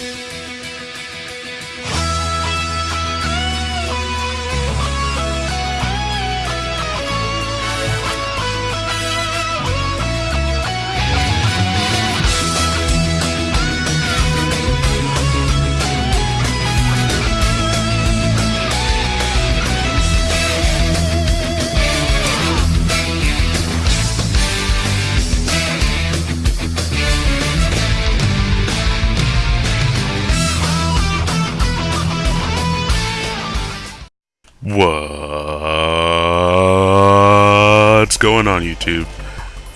What's going on YouTube?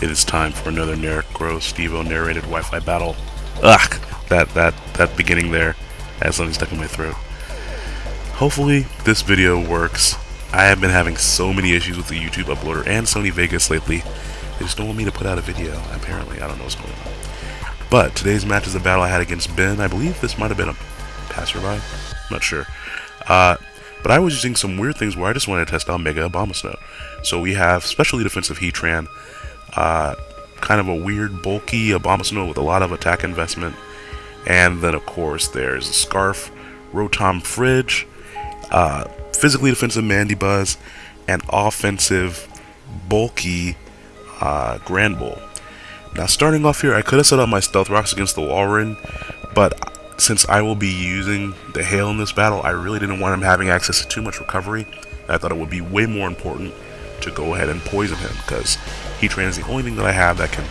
It is time for another Necro Stevo narrated Wi-Fi battle. Ugh, that, that, that beginning there has something stuck in my throat. Hopefully this video works. I have been having so many issues with the YouTube uploader and Sony Vegas lately. They just don't want me to put out a video, apparently. I don't know what's going on. But today's match is a battle I had against Ben. I believe this might have been a passerby. I'm not sure. Uh, but I was using some weird things where I just wanted to test out Mega Abomasnow. So we have specially defensive Heatran, uh, kind of a weird bulky Abomasnow with a lot of attack investment, and then of course there's Scarf, Rotom Fridge, uh, physically defensive Mandibuzz, and offensive bulky uh, Granbull. Now starting off here, I could have set up my Stealth Rocks against the Walrein, but since I will be using the Hail in this battle, I really didn't want him having access to too much recovery. I thought it would be way more important to go ahead and poison him, because Heatran is the only thing that I have that can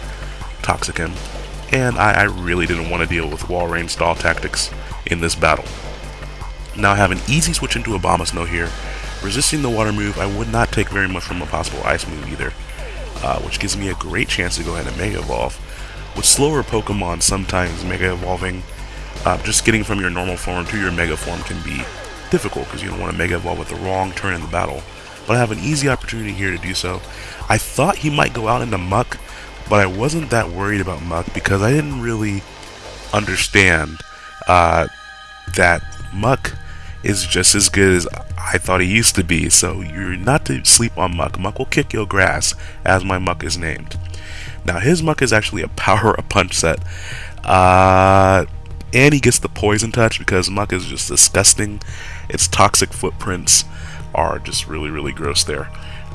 Toxic him, and I, I really didn't want to deal with Walrein stall tactics in this battle. Now I have an easy switch into Abomasnow here. Resisting the water move, I would not take very much from a possible ice move either, uh, which gives me a great chance to go ahead and Mega Evolve. With slower Pokemon, sometimes Mega Evolving uh, just getting from your normal form to your Mega form can be difficult because you don't want to Mega Evolve with the wrong turn in the battle. But I have an easy opportunity here to do so. I thought he might go out into Muk, but I wasn't that worried about Muk because I didn't really understand uh, that Muk is just as good as I thought he used to be. So you're not to sleep on Muk. Muk will kick your grass, as my Muk is named. Now his Muk is actually a power a punch set. Uh, and he gets the poison touch because muck is just disgusting. Its toxic footprints are just really, really gross there.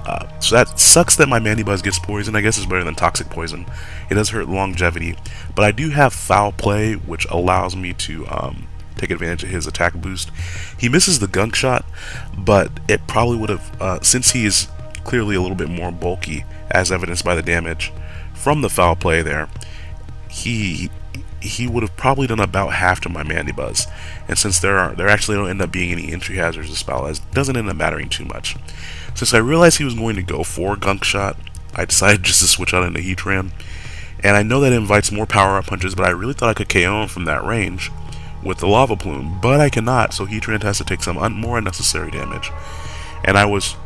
Uh, so that sucks that my Mandibuzz gets poison. I guess it's better than toxic poison. It does hurt longevity, but I do have foul play, which allows me to um, take advantage of his attack boost. He misses the gunk shot, but it probably would have, uh, since he is clearly a little bit more bulky, as evidenced by the damage from the foul play there, he he would have probably done about half to my Mandibuzz. And since there are there actually don't end up being any entry hazards this battle, it doesn't end up mattering too much. Since I realized he was going to go for Gunk Shot, I decided just to switch out into Heatran. And I know that invites more power-up punches, but I really thought I could KO him from that range with the Lava Plume, but I cannot, so Heatran has to take some un more unnecessary damage. And I was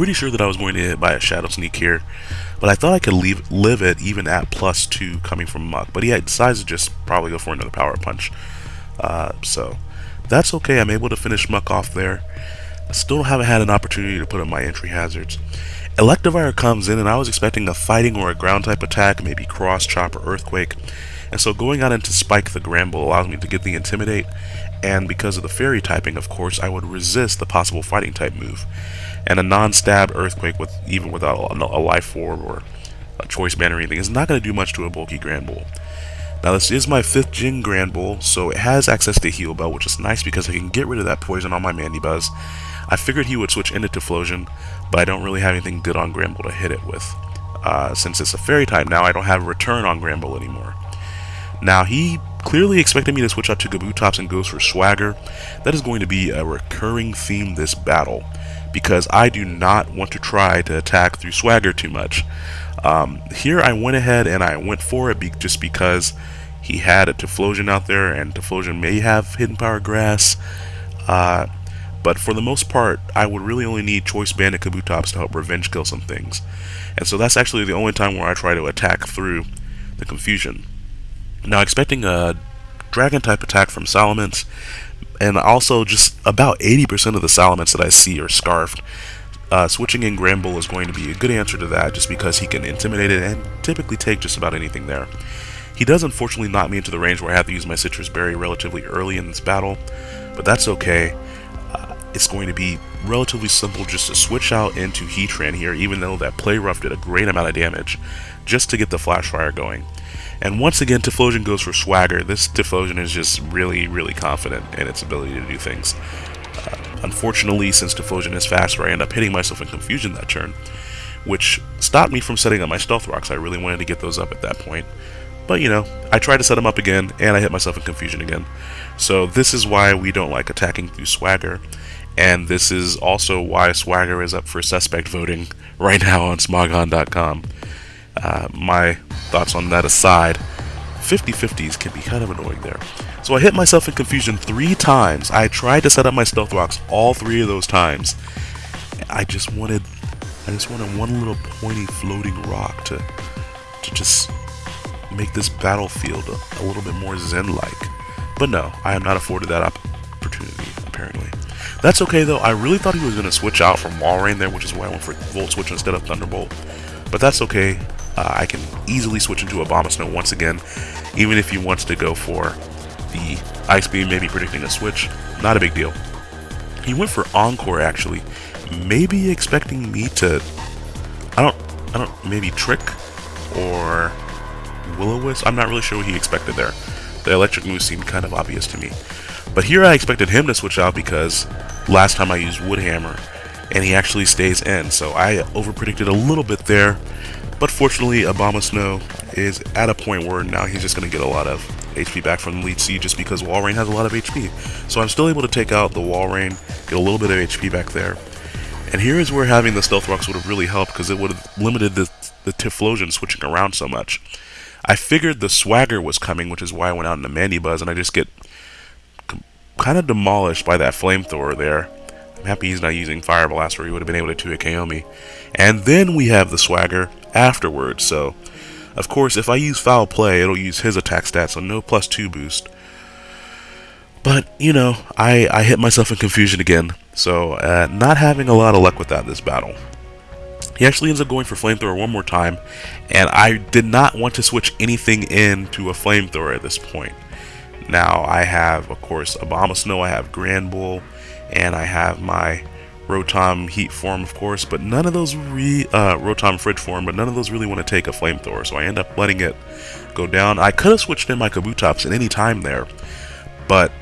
pretty sure that I was going to hit by a Shadow Sneak here, but I thought I could leave, live it even at plus 2 coming from Muk, but he decides to just probably go for another Power Punch. Uh, so, that's okay, I'm able to finish Muk off there. I still haven't had an opportunity to put up my entry hazards. Electivire comes in and I was expecting a fighting or a ground type attack, maybe cross, chop, or earthquake. And so going out into Spike the Granbull allows me to get the Intimidate, and because of the Fairy typing, of course, I would resist the possible fighting type move and a non-stab earthquake with even without a, life orb or a choice band or anything is not going to do much to a bulky Granbull. Now this is my 5th Gen Granbull, so it has access to Heal Bell, which is nice because I can get rid of that poison on my Mandibuzz. I figured he would switch into Typhlosion, but I don't really have anything good on Granbull to hit it with. Uh, since it's a Fairy type now, I don't have a Return on Granbull anymore. Now he clearly expected me to switch out to Kabutops and Ghost for Swagger. That is going to be a recurring theme this battle because I do not want to try to attack through swagger too much. Um, here I went ahead and I went for it be just because he had a Typhlosion out there and Typhlosion may have Hidden Power Grass. Uh, but for the most part, I would really only need Choice Banded Kabutops to help revenge kill some things. And so that's actually the only time where I try to attack through the confusion. Now expecting a Dragon type attack from Salamence and also just about 80% of the Salamence that I see are Scarfed. Uh, switching in Granbull is going to be a good answer to that just because he can intimidate it and typically take just about anything there. He does unfortunately knock me into the range where I have to use my Sitrus Berry relatively early in this battle, but that's okay. Uh, it's going to be relatively simple just to switch out into Heatran here, even though that Play Rough did a great amount of damage, just to get the Flash Fire going. And once again, Typhlosion goes for Swagger. This Typhlosion is just really, really confident in its ability to do things. Uh, unfortunately, since Typhlosion is faster, I end up hitting myself in Confusion that turn, which stopped me from setting up my Stealth Rocks. I really wanted to get those up at that point. But, you know, I tried to set them up again, and I hit myself in Confusion again. So this is why we don't like attacking through Swagger. And this is also why Swagger is up for suspect voting right now on Smogon.com. Uh, my thoughts on that aside, 50-50s can be kind of annoying there. So I hit myself in confusion three times. I tried to set up my stealth rocks all three of those times. I just wanted, I just wanted one little pointy floating rock to, to just make this battlefield a, little bit more zen-like. But no, I am not afforded that opportunity, apparently. That's okay though, I really thought he was going to switch out from Walrein there, which is why I went for Volt Switch instead of Thunderbolt. But that's okay, uh, I can easily switch into Abomasnow once again, even if he wants to go for the Ice Beam, maybe predicting a switch. Not a big deal. He went for Encore actually, maybe expecting me to, I don't, I don't, maybe Trick or Will-O-Wisp. I'm not really sure what he expected there. The electric move seemed kind of obvious to me. But here I expected him to switch out because last time I used Wood Hammer and he actually stays in. So I overpredicted a little bit there. But fortunately, Abomasnow is at a point where now he's just going to get a lot of HP back from the Leech Seed just because Walrein has a lot of HP. So I'm still able to take out the Walrein, get a little bit of HP back there. And here is where having the Stealth Rocks would have really helped because it would have limited the, the Typhlosion switching around so much. I figured the Swagger was coming, which is why I went out into Mandibuzz, and I just get kind of demolished by that Flamethrower there. I'm happy he's not using Fire Blast or he would have been able to 2 KO me. And then we have the Swagger afterwards, so... Of course, if I use Foul Play, it'll use his attack stats, so no plus 2 boost. But, you know, I, I hit myself in confusion again, so uh, not having a lot of luck with that this battle. He actually ends up going for Flamethrower one more time, and I did not want to switch anything into a Flamethrower at this point. Now, I have, of course, Abomasnow, I have Granbull, and I have my Rotom Heat form, of course, but none of those re uh, Rotom Fridge form, but none of those really want to take a Flamethrower, so I end up letting it go down. I could have switched in my Kabutops at any time there, but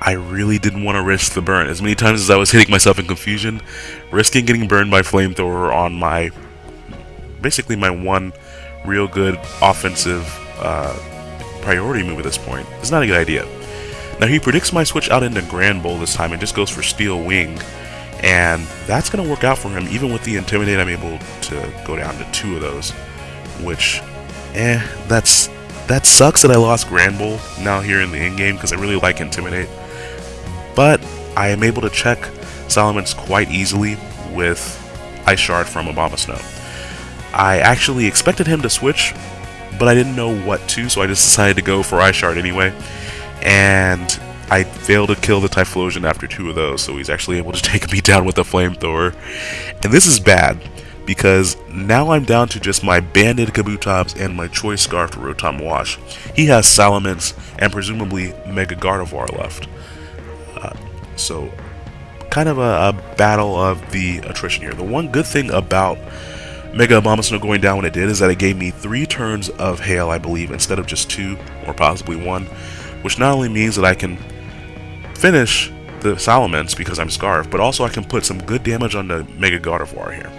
I really didn't want to risk the burn. As many times as I was hitting myself in confusion, risking getting burned by Flamethrower on my, basically my one real good offensive uh, priority move at this point is not a good idea. Now he predicts my switch out into Granbull this time and just goes for Steel Wing. And that's going to work out for him. Even with the Intimidate, I'm able to go down to two of those. Which, eh, that's that sucks that I lost Granbull now here in the in-game because I really like Intimidate. But I am able to check Salamence quite easily with Ice Shard from Abomasnow. I actually expected him to switch, but I didn't know what to, so I just decided to go for Ice Shard anyway and I failed to kill the Typhlosion after two of those, so he's actually able to take me down with a flamethrower. And this is bad, because now I'm down to just my Banded Kabutops and my Choice Scarf Rotom Wash. He has Salamence and presumably Mega Gardevoir left. Uh, so, kind of a, a, battle of the attrition here. The one good thing about Mega Abomasnow going down when it did is that it gave me three turns of Hail, I believe, instead of just two, or possibly one which not only means that I can finish the Salamence because I'm Scarf, but also I can put some good damage on the Mega Gardevoir here.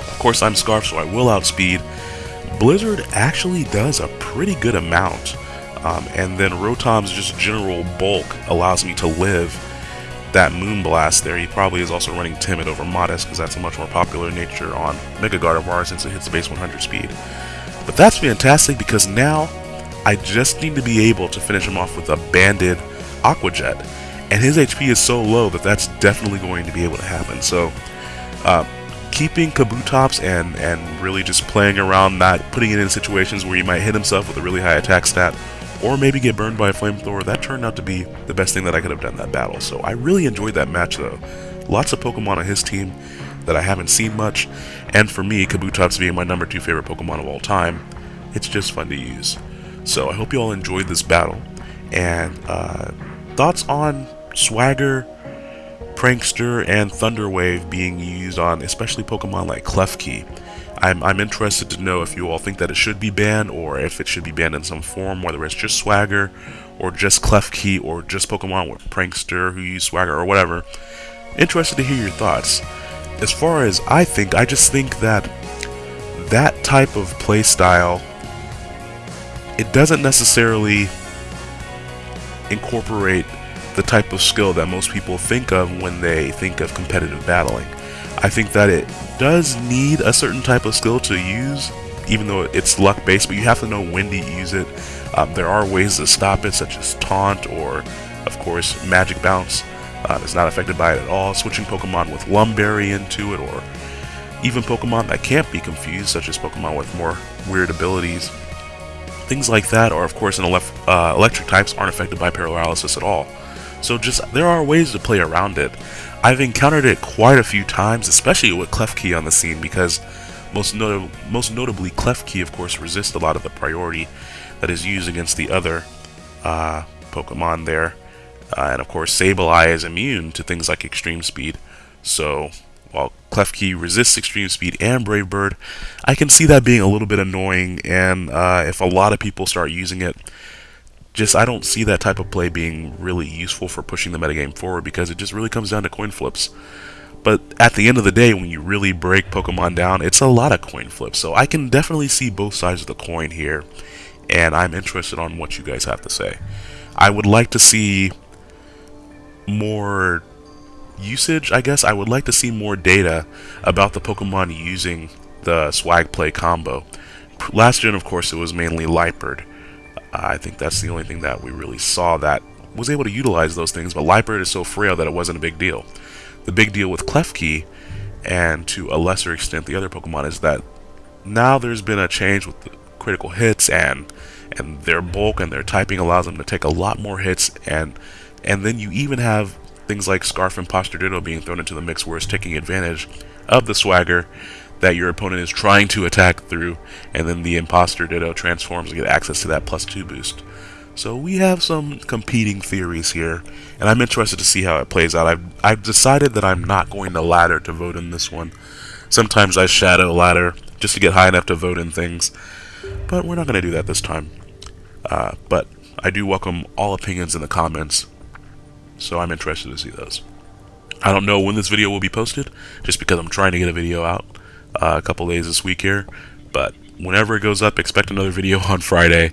Of course, I'm Scarf, so I will outspeed. Blizzard actually does a pretty good amount, um, and then Rotom's just general bulk allows me to live that Moonblast there. He probably is also running Timid over Modest because that's a much more popular nature on Mega Gardevoir since it hits base 100 speed. But that's fantastic because now I just need to be able to finish him off with a banded Aqua Jet. And his HP is so low that that's definitely going to be able to happen. So, uh, keeping Kabutops and, and really just playing around, not putting it in situations where he might hit himself with a really high attack stat, or maybe get burned by a flamethrower, that turned out to be the best thing that I could have done that battle. So I really enjoyed that match though. Lots of Pokemon on his team that I haven't seen much, and for me, Kabutops being my number two favorite Pokemon of all time, it's just fun to use. So I hope you all enjoyed this battle. And uh, thoughts on Swagger, Prankster, and Thunderwave being used on especially Pokemon like Klefki. I'm, I'm interested to know if you all think that it should be banned or if it should be banned in some form, whether it's just Swagger or just Klefki or just Pokemon with Prankster who use Swagger or whatever. Interested to hear your thoughts. As far as I think, I just think that that type of playstyle, it doesn't necessarily incorporate the type of skill that most people think of when they think of competitive battling. I think that it does need a certain type of skill to use, even though it's luck based, but you have to know when to use it. Um, there are ways to stop it, such as taunt or, of course, magic bounce. Uh, it's not affected by it at all. Switching Pokemon with Lum Berry into it, or even Pokemon that can't be confused, such as Pokemon with more weird abilities. Things like that, or of course, in elef uh, electric types aren't affected by paralysis at all. So just there are ways to play around it. I've encountered it quite a few times, especially with Klefki on the scene, because most, not most notably Klefki, of course, resists a lot of the priority that is used against the other uh, Pokemon there. Uh, and of course, Sableye is immune to things like extreme speed. So, while Klefki resists extreme speed and Brave Bird, I can see that being a little bit annoying. And uh, if a lot of people start using it, just I don't see that type of play being really useful for pushing the metagame forward because it just really comes down to coin flips. But at the end of the day, when you really break Pokemon down, it's a lot of coin flips. So I can definitely see both sides of the coin here, and I'm interested on what you guys have to say. I would like to see more usage, I guess. I would like to see more data about the Pokemon using the Swag Play combo. Last gen, of course, it was mainly Liepard. I think that's the only thing that we really saw that was able to utilize those things, but Liepard is so frail that it wasn't a big deal. The big deal with Klefki, and to a lesser extent the other Pokemon, is that now there's been a change with the critical hits and and their bulk and their typing allows them to take a lot more hits and and then you even have things like Scarf Imposter Ditto being thrown into the mix where it's taking advantage of the swagger that your opponent is trying to attack through, and then the Imposter Ditto transforms to get access to that plus 2 boost. So we have some competing theories here, and I'm interested to see how it plays out. I've, I've decided that I'm not going to ladder to vote in this one. Sometimes I shadow ladder just to get high enough to vote in things, but we're not going to do that this time. Uh, but I do welcome all opinions in the comments, so I'm interested to see those. I don't know when this video will be posted, just because I'm trying to get a video out uh, a couple days this week here. But whenever it goes up, expect another video on Friday,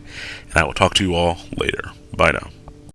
and I will talk to you all later. Bye now.